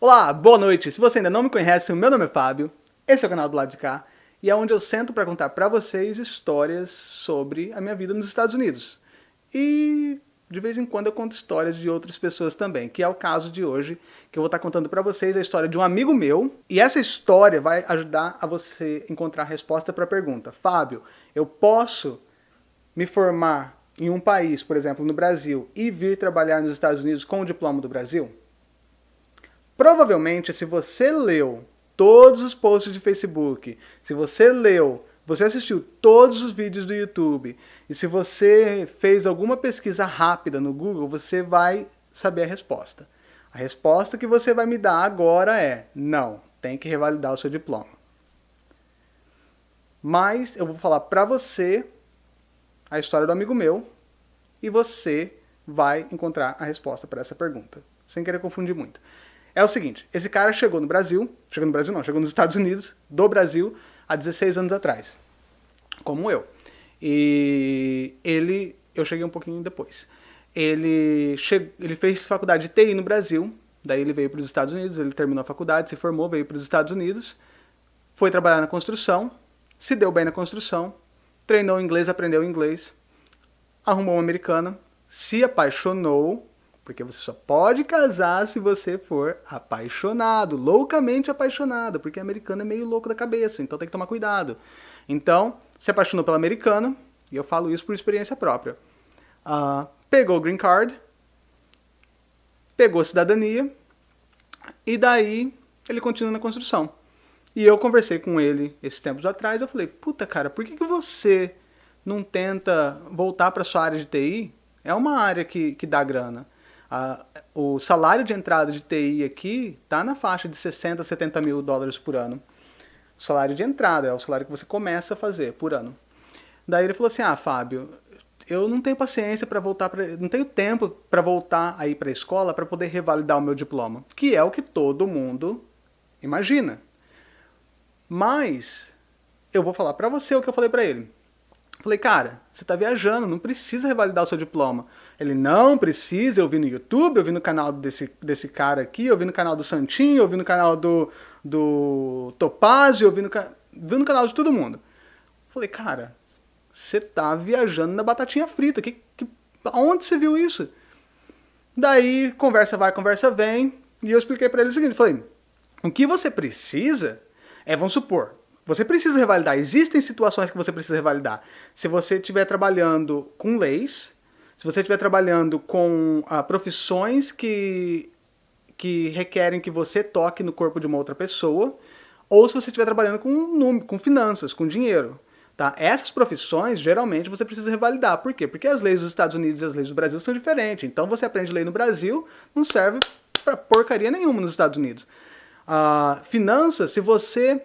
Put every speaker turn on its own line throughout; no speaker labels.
Olá, boa noite. Se você ainda não me conhece, meu nome é Fábio, esse é o canal do lado de cá, e é onde eu sento para contar para vocês histórias sobre a minha vida nos Estados Unidos. E de vez em quando eu conto histórias de outras pessoas também, que é o caso de hoje, que eu vou estar contando para vocês a história de um amigo meu, e essa história vai ajudar a você encontrar a resposta para a pergunta: Fábio, eu posso me formar em um país, por exemplo, no Brasil, e vir trabalhar nos Estados Unidos com o diploma do Brasil? Provavelmente, se você leu todos os posts de Facebook, se você leu, você assistiu todos os vídeos do YouTube, e se você fez alguma pesquisa rápida no Google, você vai saber a resposta. A resposta que você vai me dar agora é não, tem que revalidar o seu diploma. Mas eu vou falar para você a história do amigo meu e você vai encontrar a resposta para essa pergunta, sem querer confundir muito. É o seguinte, esse cara chegou no Brasil, chegou no Brasil não, chegou nos Estados Unidos, do Brasil, há 16 anos atrás, como eu. E ele, eu cheguei um pouquinho depois. Ele, che, ele fez faculdade de TI no Brasil, daí ele veio para os Estados Unidos, ele terminou a faculdade, se formou, veio para os Estados Unidos, foi trabalhar na construção, se deu bem na construção, treinou inglês, aprendeu inglês, arrumou uma americana, se apaixonou porque você só pode casar se você for apaixonado, loucamente apaixonado, porque americano é meio louco da cabeça, então tem que tomar cuidado. Então, se apaixonou pela americana, e eu falo isso por experiência própria. Uh, pegou o green card, pegou cidadania, e daí ele continua na construção. E eu conversei com ele esses tempos atrás, eu falei, puta cara, por que, que você não tenta voltar para sua área de TI? É uma área que, que dá grana. A, o salário de entrada de TI aqui está na faixa de 60, 70 mil dólares por ano. O salário de entrada é o salário que você começa a fazer por ano. Daí ele falou assim: Ah, Fábio, eu não tenho paciência para voltar, pra, não tenho tempo para voltar aí para a escola para poder revalidar o meu diploma, que é o que todo mundo imagina. Mas eu vou falar para você o que eu falei para ele. Falei, cara, você está viajando, não precisa revalidar o seu diploma. Ele não precisa, eu vi no YouTube, eu vi no canal desse, desse cara aqui, eu vi no canal do Santinho, eu vi no canal do, do Topazio, eu vi no, vi no canal de todo mundo. Falei, cara, você tá viajando na batatinha frita, que, que, onde você viu isso? Daí, conversa vai, conversa vem, e eu expliquei para ele o seguinte, falei, o que você precisa é, vamos supor, você precisa revalidar, existem situações que você precisa revalidar. Se você estiver trabalhando com leis, se você estiver trabalhando com ah, profissões que, que requerem que você toque no corpo de uma outra pessoa, ou se você estiver trabalhando com, com finanças, com dinheiro. Tá? Essas profissões, geralmente, você precisa revalidar. Por quê? Porque as leis dos Estados Unidos e as leis do Brasil são diferentes. Então, você aprende lei no Brasil, não serve para porcaria nenhuma nos Estados Unidos. Ah, finanças, se você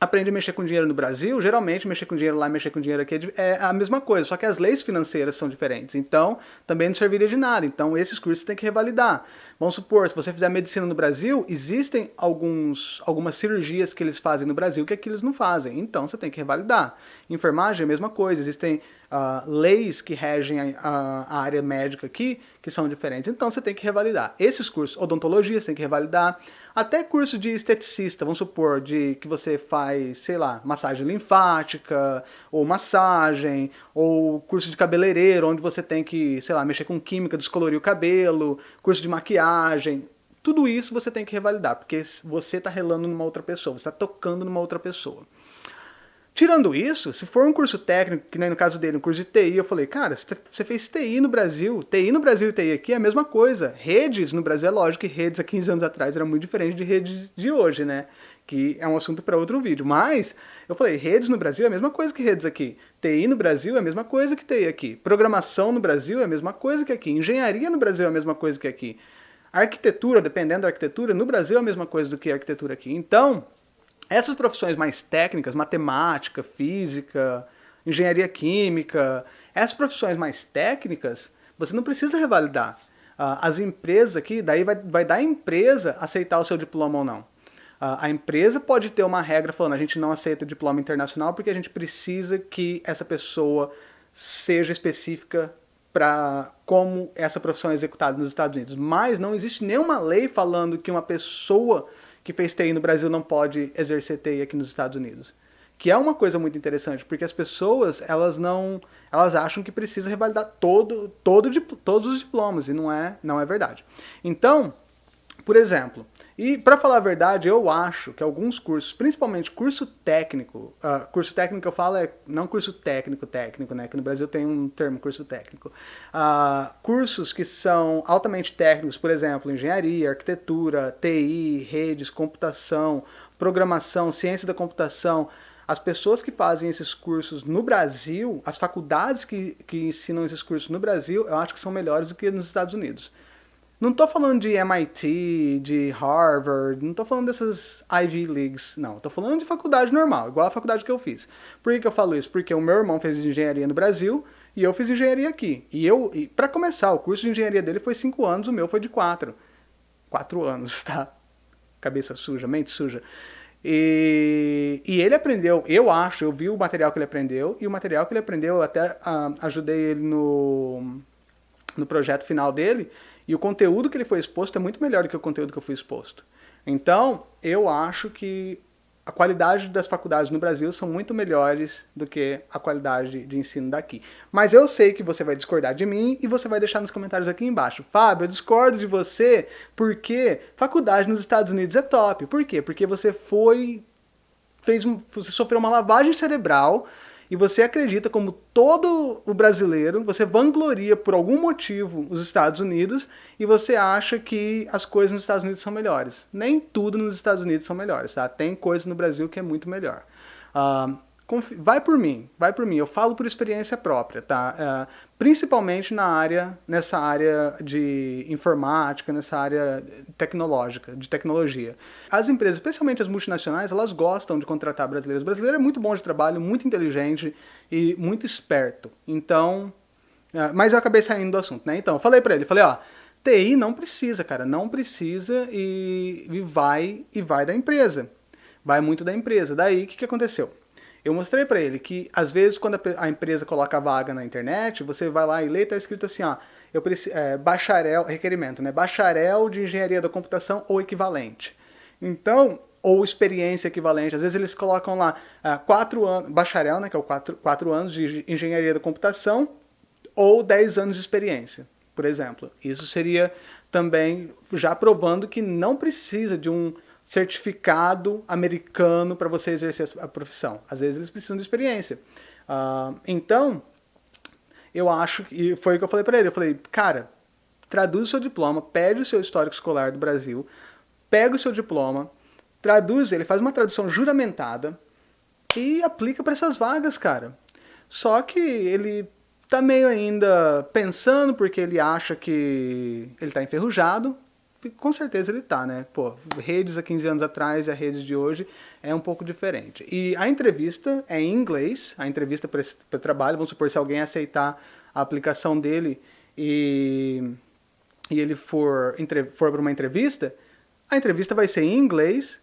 aprende a mexer com dinheiro no Brasil, geralmente mexer com dinheiro lá e mexer com dinheiro aqui é, é a mesma coisa, só que as leis financeiras são diferentes. Então, também não serviria de nada. Então, esses cursos tem que revalidar. Vamos supor, se você fizer medicina no Brasil, existem alguns, algumas cirurgias que eles fazem no Brasil que aqui eles não fazem. Então, você tem que revalidar. Enfermagem é a mesma coisa. Existem uh, leis que regem a, a, área médica aqui que são diferentes. Então, você tem que revalidar. Esses cursos, odontologia, você tem que revalidar. Até curso de esteticista, vamos supor, de que você faz, sei lá, massagem linfática, ou massagem, ou curso de cabeleireiro, onde você tem que, sei lá, mexer com química, descolorir o cabelo, curso de maquiagem. Tudo isso você tem que revalidar, porque você está relando numa outra pessoa, você está tocando numa outra pessoa. Tirando isso, se for um curso técnico, que nem no caso dele, um curso de TI, eu falei, cara, você fez TI no Brasil, TI no Brasil e TI aqui é a mesma coisa. Redes no Brasil, é lógico que redes há 15 anos atrás era muito diferente de redes de hoje, né? Que é um assunto para outro vídeo. Mas, eu falei, redes no Brasil é a mesma coisa que redes aqui. TI no Brasil é a mesma coisa que TI aqui. Programação no Brasil é a mesma coisa que aqui. Engenharia no Brasil é a mesma coisa que aqui. Arquitetura, dependendo da arquitetura, no Brasil é a mesma coisa do que a arquitetura aqui. Então, essas profissões mais técnicas, matemática, física, engenharia química, essas profissões mais técnicas, você não precisa revalidar. Uh, as empresas aqui, daí vai, vai dar a empresa aceitar o seu diploma ou não. Uh, a empresa pode ter uma regra falando, a gente não aceita diploma internacional porque a gente precisa que essa pessoa seja específica para como essa profissão é executada nos Estados Unidos, mas não existe nenhuma lei falando que uma pessoa que fez TI no Brasil não pode exercer TI aqui nos Estados Unidos. Que é uma coisa muito interessante, porque as pessoas, elas não, elas acham que precisa revalidar todo, todo, todos os diplomas, e não é, não é verdade. Então, por exemplo, e para falar a verdade, eu acho que alguns cursos, principalmente curso técnico, uh, curso técnico que eu falo é não curso técnico técnico, né? Que no Brasil tem um termo curso técnico. Uh, cursos que são altamente técnicos, por exemplo, engenharia, arquitetura, TI, redes, computação, programação, ciência da computação. As pessoas que fazem esses cursos no Brasil, as faculdades que, que ensinam esses cursos no Brasil, eu acho que são melhores do que nos Estados Unidos. Não estou falando de MIT, de Harvard, não estou falando dessas Ivy Leagues, não. Estou falando de faculdade normal, igual a faculdade que eu fiz. Por que, que eu falo isso? Porque o meu irmão fez engenharia no Brasil e eu fiz engenharia aqui. E eu, para começar, o curso de engenharia dele foi 5 anos, o meu foi de 4. 4 anos, tá? Cabeça suja, mente suja. E, e, ele aprendeu, eu acho, eu vi o material que ele aprendeu, e o material que ele aprendeu, eu até uh, ajudei ele no, no projeto final dele, e o conteúdo que ele foi exposto é muito melhor do que o conteúdo que eu fui exposto. Então, eu acho que a qualidade das faculdades no Brasil são muito melhores do que a qualidade de ensino daqui. Mas eu sei que você vai discordar de mim e você vai deixar nos comentários aqui embaixo. Fábio, eu discordo de você porque faculdade nos Estados Unidos é top. Por quê? Porque você foi fez você sofreu uma lavagem cerebral e você acredita, como todo o brasileiro, você vangloria por algum motivo os Estados Unidos e você acha que as coisas nos Estados Unidos são melhores. Nem tudo nos Estados Unidos são melhores, tá? Tem coisa no Brasil que é muito melhor. Uh, vai por mim, vai por mim. Eu falo por experiência própria, tá? Uh, principalmente na área, nessa área de informática, nessa área tecnológica, de tecnologia. As empresas, especialmente as multinacionais, elas gostam de contratar brasileiros. O brasileiro é muito bom de trabalho, muito inteligente e muito esperto. Então, uh, mas eu acabei saindo do assunto, né? Então, eu falei para ele, falei, ó, TI não precisa, cara, não precisa e, e vai e vai da empresa. Vai muito da empresa. Daí, o que, que aconteceu? Eu mostrei para ele que, às vezes, quando a, empresa coloca a vaga na internet, você vai lá e lê, está escrito assim, ó, eu preciso, é, bacharel, requerimento, né, bacharel de engenharia da computação ou equivalente. Então, ou experiência equivalente, às vezes eles colocam lá uh, quatro anos, bacharel, né, que é o quatro, quatro anos de engenharia da computação, ou dez anos de experiência, por exemplo. Isso seria também já provando que não precisa de um certificado americano para você exercer a profissão. Às vezes eles precisam de experiência. Uh, então, eu acho, e foi o que eu falei para ele, eu falei, cara, traduz o seu diploma, pede o seu histórico escolar do Brasil, pega o seu diploma, traduz ele, faz uma tradução juramentada e aplica para essas vagas, cara. Só que ele tá meio ainda pensando porque ele acha que ele tá enferrujado, com certeza ele tá, né? Pô, redes há 15 anos atrás e a redes de hoje é um pouco diferente. E a entrevista é em inglês, a entrevista para trabalho, vamos supor, se alguém aceitar a aplicação dele e, e ele for, for para uma entrevista, a entrevista vai ser em inglês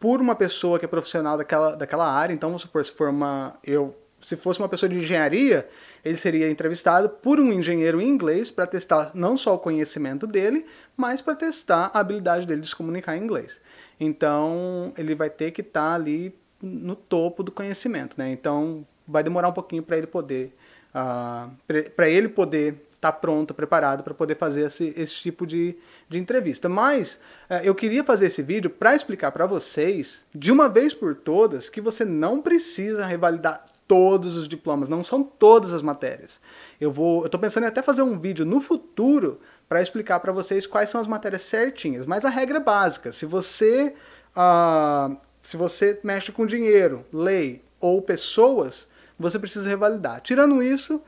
por uma pessoa que é profissional daquela, daquela área, então vamos supor, se for uma... Eu, se fosse uma pessoa de engenharia, ele seria entrevistado por um engenheiro em inglês para testar não só o conhecimento dele, mas para testar a habilidade dele de se comunicar em inglês. Então, ele vai ter que estar tá ali no topo do conhecimento, né? Então, vai demorar um pouquinho para ele poder, uh, ah, para ele poder estar tá pronto, preparado para poder fazer esse, esse tipo de, de entrevista. Mas uh, eu queria fazer esse vídeo para explicar para vocês, de uma vez por todas, que você não precisa revalidar todos os diplomas, não são todas as matérias. Eu vou, eu tô pensando em até fazer um vídeo no futuro para explicar para vocês quais são as matérias certinhas, mas a regra é básica, se você, uh, se você mexe com dinheiro, lei ou pessoas, você precisa revalidar. Tirando isso,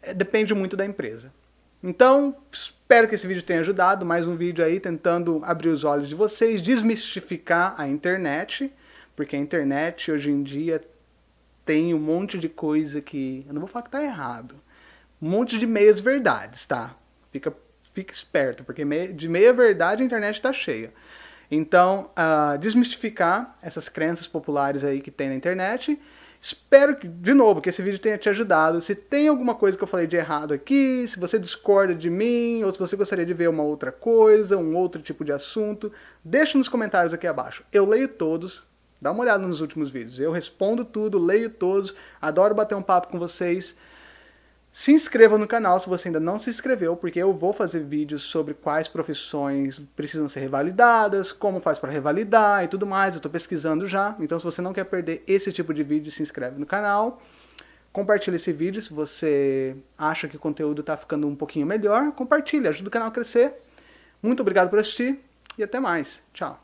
é, depende muito da empresa. Então, espero que esse vídeo tenha ajudado, mais um vídeo aí tentando abrir os olhos de vocês, desmistificar a internet, porque a internet hoje em dia tem um monte de coisa que... Eu não vou falar que tá errado. Um monte de meias verdades, tá? Fica, fica esperto, porque de meia verdade a internet está cheia. Então, uh, desmistificar essas crenças populares aí que tem na internet Espero, que, de novo, que esse vídeo tenha te ajudado. Se tem alguma coisa que eu falei de errado aqui, se você discorda de mim, ou se você gostaria de ver uma outra coisa, um outro tipo de assunto, deixa nos comentários aqui abaixo. Eu leio todos, dá uma olhada nos últimos vídeos. Eu respondo tudo, leio todos, adoro bater um papo com vocês. Se inscreva no canal se você ainda não se inscreveu, porque eu vou fazer vídeos sobre quais profissões precisam ser revalidadas, como faz para revalidar e tudo mais. Eu estou pesquisando já, então se você não quer perder esse tipo de vídeo, se inscreve no canal. Compartilhe esse vídeo se você acha que o conteúdo está ficando um pouquinho melhor. Compartilhe, ajuda o canal a crescer. Muito obrigado por assistir e até mais. Tchau.